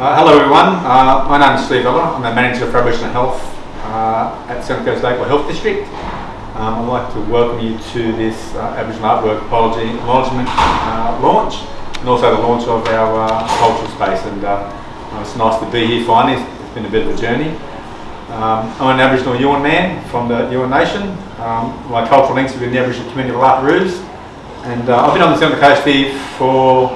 Uh, hello everyone, uh, my name is Steve Ella. I'm the Manager for Aboriginal Health uh, at Central Coast Local Health District. Um, I'd like to welcome you to this uh, Aboriginal Artwork Apology Acknowledgement uh, launch and also the launch of our uh, cultural space and it's nice to be here finally, it's been a bit of a journey. Um, I'm an Aboriginal Yuin man from the Yuin Nation. Um, my cultural links within the Aboriginal community of La Perouse and I've been on the Central Coast here for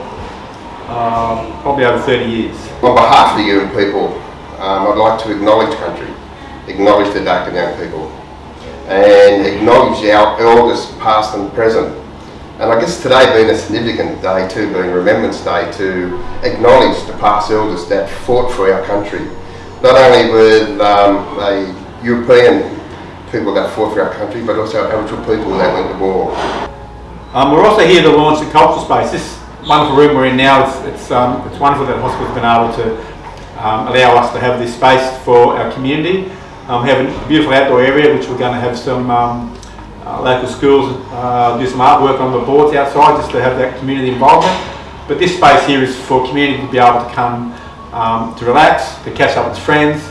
probably over 30 years. On behalf of the Yuin people, um, I'd like to acknowledge country, acknowledge the Darkinjung people and acknowledge our elders past and present. And I guess today being a significant day too, being Remembrance Day, to acknowledge the past elders that fought for our country. Not only with um, European people that fought for our country, but also Aboriginal people that went to war. Um, we're also here to launch the cultural space. This wonderful room we're in now, it's, it's, um, it's wonderful that the hospital's been able to um, allow us to have this space for our community. Um, we have a beautiful outdoor area which we're going to have some um, uh, local schools uh, do some artwork on the boards outside just to have that community involvement. But this space here is for community to be able to come um, to relax, to catch up with friends,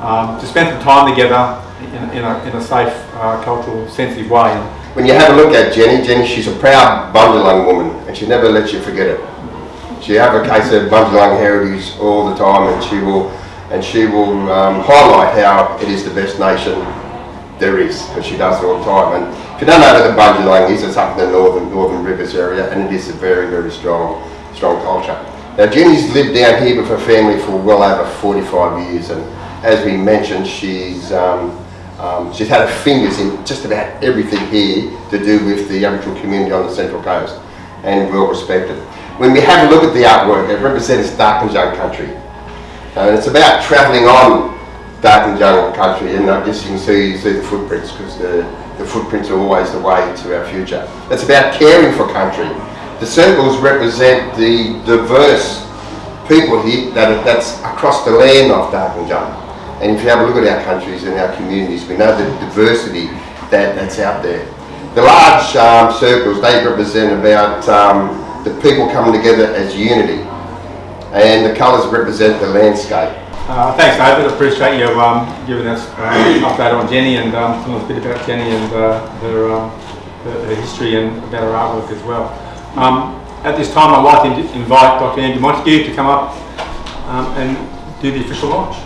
um, to spend some time together in, in, a, in a, safe, uh, cultural, sensitive way. When you have a look at Jenny, Jenny, she's a proud Bundjalung woman and she never lets you forget it. She advocates her Bundjalung heritage all the time and she will and she will um, highlight how it is the best nation there is, because she does it all the time. And if you don't know where the Bundjalung is, it's up in the northern northern rivers area, and it is a very very strong strong culture. Now Jenny's lived down here with her family for well over 45 years, and as we mentioned, she's um, um, she's had her fingers in just about everything here to do with the Aboriginal community on the Central Coast, and well respected. When we have a look at the artwork, it represents Darkinjung country. And it's about travelling on Darkinjung country and I guess you can see, see the footprints because the, the footprints are always the way to our future. It's about caring for country. The circles represent the diverse people here that that's across the land of Darkinjung. And if you have a look at our countries and our communities, we know the diversity that, that's out there. The large um, circles, they represent about um, the people coming together as unity and the colours represent the landscape. Uh, thanks David, appreciate you um, giving us uh, an update on Jenny and um, telling us a bit about Jenny and uh, her, um, her, her, history and about her artwork as well. Um, at this time I'd like to invite Dr Andrew Montague to come up um, and do the official launch.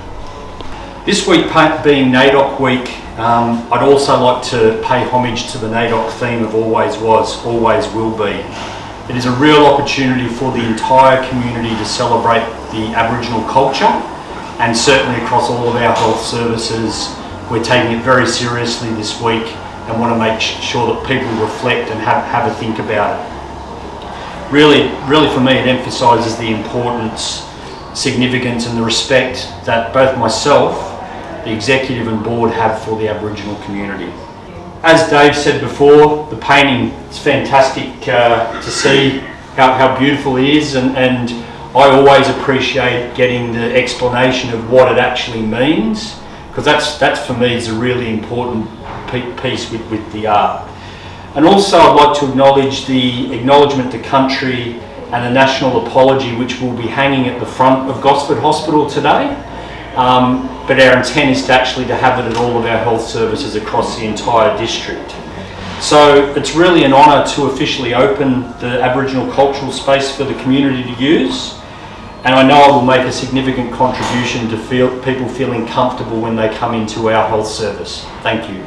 This week being NAIDOC week, um, I'd also like to pay homage to the NAIDOC theme of always was, always will be. It is a real opportunity for the entire community to celebrate the Aboriginal culture and certainly across all of our health services we're taking it very seriously this week and want to make sure that people reflect and have, have a think about it. Really, really for me it emphasises the importance, significance and the respect that both myself, the executive and board have for the Aboriginal community as Dave said before, the painting is fantastic uh, to see how, how beautiful it is and, and I always appreciate getting the explanation of what it actually means because that's, that's for me is a really important piece with, with the art. And also I'd like to acknowledge the acknowledgement to country and a national apology which will be hanging at the front of Gosford Hospital today. Um, but our intent is to actually to have it at all of our health services across the entire district. So it's really an honour to officially open the Aboriginal cultural space for the community to use and I know it will make a significant contribution to feel, people feeling comfortable when they come into our health service. Thank you.